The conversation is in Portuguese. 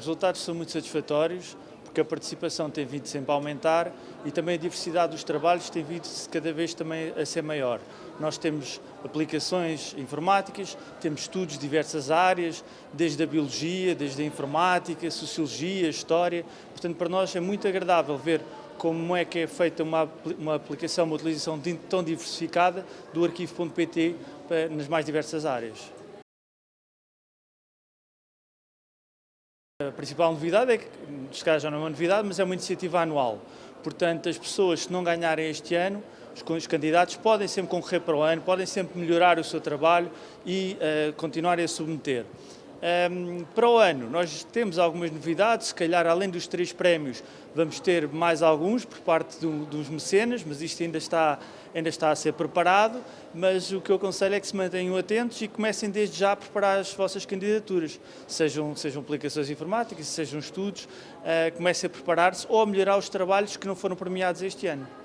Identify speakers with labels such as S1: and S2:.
S1: Os resultados são muito satisfatórios, porque a participação tem vindo sempre a aumentar e também a diversidade dos trabalhos tem vindo cada vez também a ser maior. Nós temos aplicações informáticas, temos estudos de diversas áreas, desde a biologia, desde a informática, sociologia, história. Portanto, para nós é muito agradável ver como é que é feita uma, uma aplicação, uma utilização tão diversificada do arquivo.pt nas mais diversas áreas. A principal novidade é que, se calhar já não é uma novidade, mas é uma iniciativa anual. Portanto, as pessoas, se não ganharem este ano, os candidatos podem sempre concorrer para o ano, podem sempre melhorar o seu trabalho e uh, continuarem a submeter. Um, para o ano, nós temos algumas novidades, se calhar além dos três prémios, vamos ter mais alguns por parte do, dos mecenas, mas isto ainda está, ainda está a ser preparado, mas o que eu aconselho é que se mantenham atentos e comecem desde já a preparar as vossas candidaturas, sejam, sejam aplicações informáticas, sejam estudos, uh, comecem a preparar-se ou a melhorar os trabalhos que não foram premiados este ano.